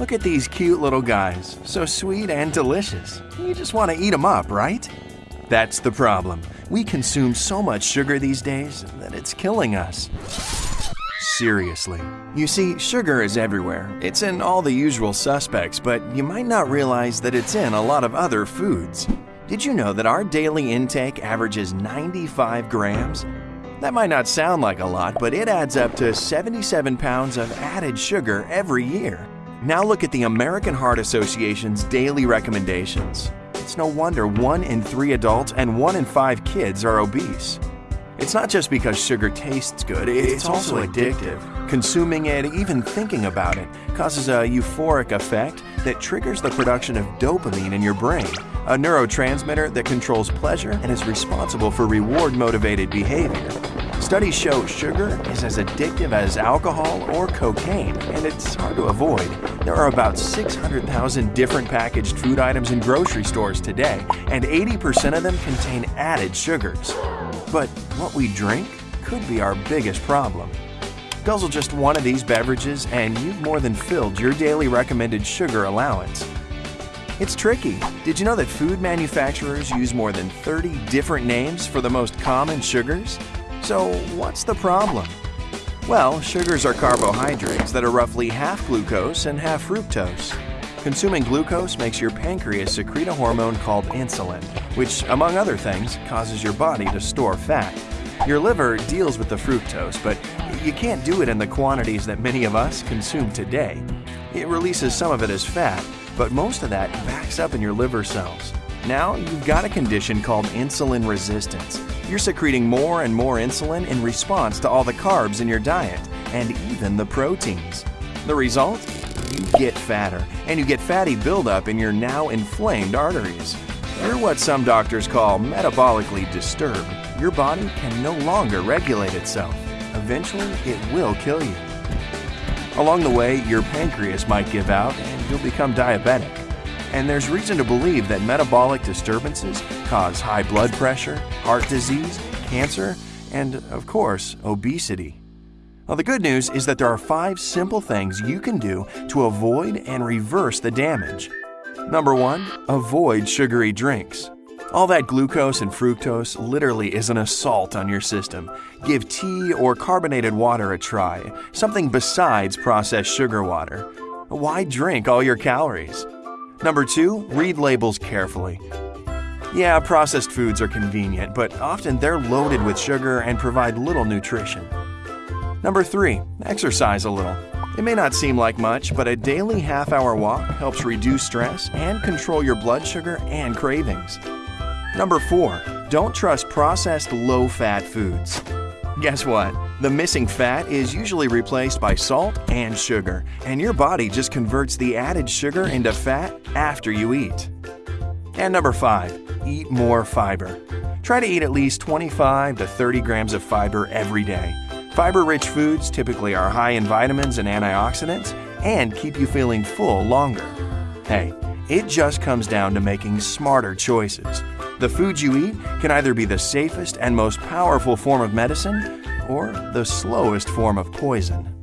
Look at these cute little guys, so sweet and delicious. You just want to eat them up, right? That's the problem. We consume so much sugar these days that it's killing us. Seriously. You see, sugar is everywhere. It's in all the usual suspects, but you might not realize that it's in a lot of other foods. Did you know that our daily intake averages 95 grams? That might not sound like a lot, but it adds up to 77 pounds of added sugar every year. Now look at the American Heart Association's daily recommendations. It's no wonder one in three adults and one in five kids are obese. It's not just because sugar tastes good, it's, also addictive. Consuming it, even thinking about it, causes a euphoric effect that triggers the production of dopamine in your brain, a neurotransmitter that controls pleasure and is responsible for reward-motivated behavior. Studies show sugar is as addictive as alcohol or cocaine, and it's hard to avoid. There are about 600,000 different packaged food items in grocery stores today, and 80% of them contain added sugars. But what we drink could be our biggest problem. Guzzle just one of these beverages and you've more than filled your daily recommended sugar allowance. It's tricky. Did you know that food manufacturers use more than 30 different names for the most common sugars? So what's the problem? Well, sugars are carbohydrates that are roughly half glucose and half fructose. Consuming glucose makes your pancreas secrete a hormone called insulin, which, among other things, causes your body to store fat. Your liver deals with the fructose, but you can't do it in the quantities that many of us consume today. It releases some of it as fat, but most of that backs up in your liver cells. Now you've got a condition called insulin resistance. You're secreting more and more insulin in response to all the carbs in your diet, and even the proteins. The result? You get fatter, and you get fatty buildup in your now inflamed arteries. You're what some doctors call metabolically disturbed. Your body can no longer regulate itself. Eventually, it will kill you. Along the way, your pancreas might give out and you'll become diabetic. And there's reason to believe that metabolic disturbances cause high blood pressure, heart disease, cancer, and, of course, obesity. Well, the good news is that there are five simple things you can do to avoid and reverse the damage. Number one, avoid sugary drinks. All that glucose and fructose literally is an assault on your system. Give tea or carbonated water a try, something besides processed sugar water. Why drink all your calories? Number two, read labels carefully. Yeah, processed foods are convenient, but often they're loaded with sugar and provide little nutrition. Number three, exercise a little. It may not seem like much, but a daily half hour walk helps reduce stress and control your blood sugar and cravings. Number four, don't trust processed low fat foods. Guess what? The missing fat is usually replaced by salt and sugar, and your body just converts the added sugar into fat after you eat. And number 5. Eat more fiber. Try to eat at least 25 to 30 grams of fiber every day. Fiber-rich foods typically are high in vitamins and antioxidants and keep you feeling full longer. Hey, it just comes down to making smarter choices. The foods you eat can either be the safest and most powerful form of medicine or the slowest form of poison.